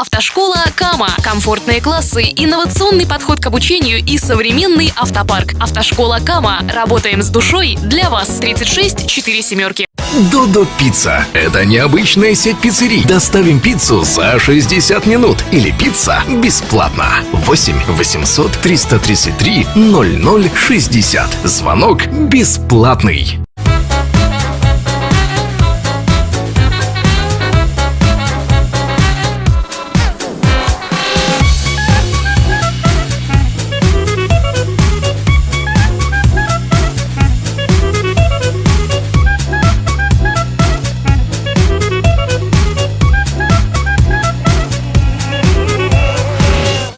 Автошкола Кама. Комфортные классы, инновационный подход к обучению и современный автопарк. Автошкола Кама. Работаем с душой для вас. 36 4 семерки. Додо Пицца. Это необычная сеть пиццерий. Доставим пиццу за 60 минут. Или пицца бесплатно. 8 800 333 0060. Звонок бесплатный.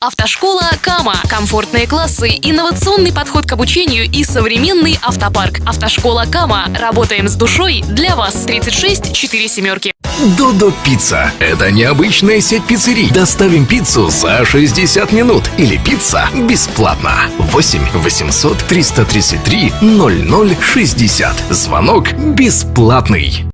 Автошкола Кама. Комфортные классы, инновационный подход к обучению и современный автопарк. Автошкола Кама. Работаем с душой для вас. 36 4 семерки. Додо Пицца. Это необычная сеть пиццерий. Доставим пиццу за 60 минут. Или пицца бесплатно. 8 800 333 0060. Звонок бесплатный.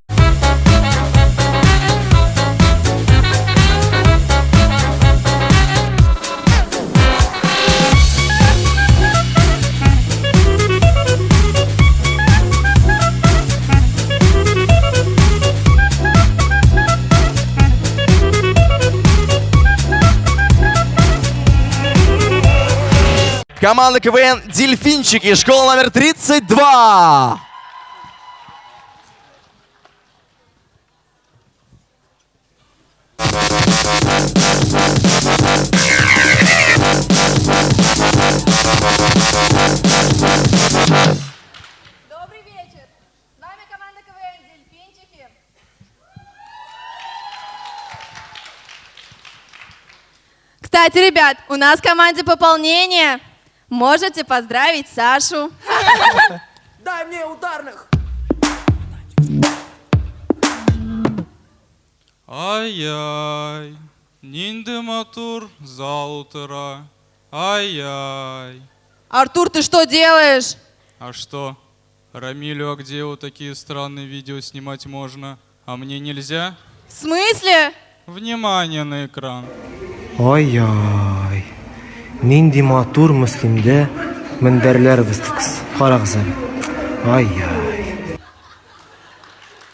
Команда КВН «Дельфинчики», школа номер 32. Добрый вечер! С вами команда КВН «Дельфинчики». Кстати, ребят, у нас в команде пополнение. Можете поздравить Сашу. Дай мне ударных! Ай-яй, матур заутра. Ай-яй. Артур, ты что делаешь? А что? Рамилю, а где вот такие странные видео снимать можно? А мне нельзя? В смысле? Внимание на экран. Ай-яй. Нинди матур муслимде мендерлер выстыкс. Карагза. Ай-яй.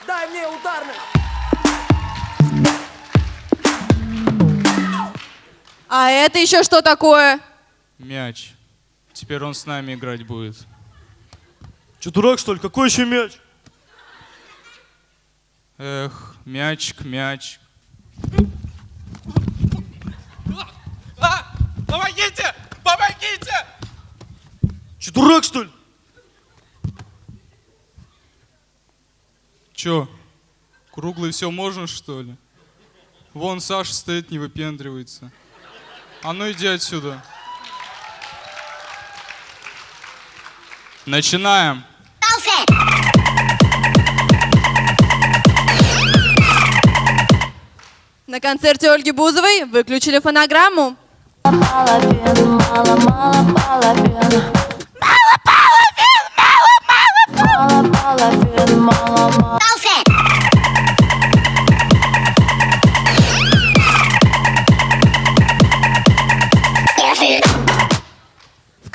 Дай мне ударных! А это еще что такое? Мяч. Теперь он с нами играть будет. Че, дурак, что ли? Какой еще мяч? Эх, мячик, мяч. Дурак, что ли? Чё, круглый все можно, что ли? Вон Саша стоит, не выпендривается. А ну иди отсюда. Начинаем. На концерте Ольги Бузовой выключили фонограмму. В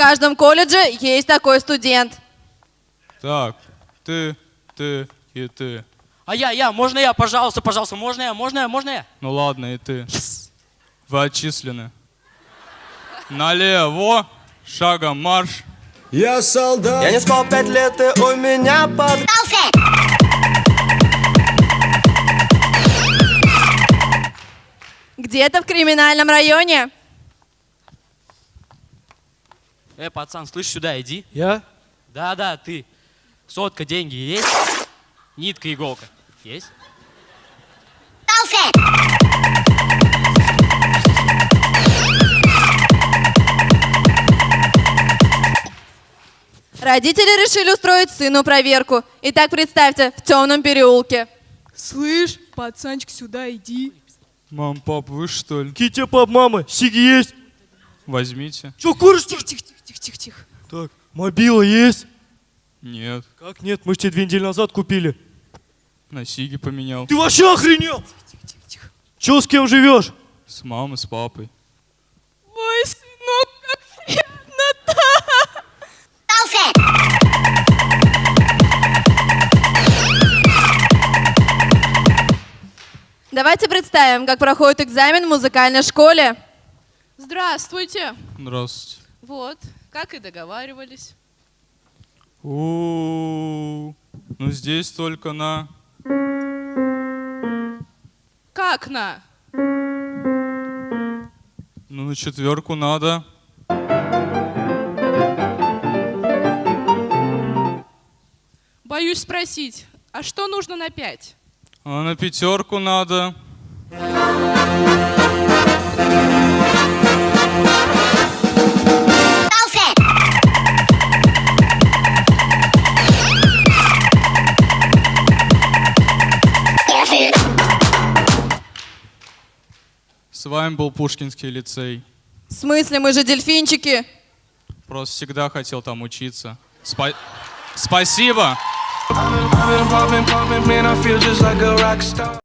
каждом колледже есть такой студент. Так, ты, ты и ты. А я, я, можно я, пожалуйста, пожалуйста, можно я, можно я, можно я? Ну ладно, и ты. Вы отчислены. Налево, шагом марш. Я солдат. Я не спал пять лет, и у меня под... Где-то в криминальном районе. Э, пацан, слышь, сюда иди. Я? Да, да, ты. Сотка, деньги есть? Нитка, иголка. Есть? Родители решили устроить сыну проверку. Итак, представьте, в темном переулке. Слышь, пацанчик, сюда иди. Мам, пап, вы что ли? Тебе пап, мама? Сиги есть? Возьмите. Че, куришь? ли? Тихо, тихо, тихо, тихо, тихо. Так, мобила есть? Нет, Как нет? Мы ж тебе две недели назад купили. на сиги поменял. Ты вообще охренел? Тихо, тихо. Че, с кем живешь? С мамой, с папой. Ой, сынок, как приятно-то! Давайте представим, как проходит экзамен в музыкальной школе. Здравствуйте. Здравствуйте. Вот, как и договаривались. У, ну здесь только на... Как на? Ну на четверку надо. Боюсь спросить, а что нужно на пять? А на пятерку надо. Вами был Пушкинский лицей. В смысле, мы же дельфинчики? Просто всегда хотел там учиться. Спа- Спасибо!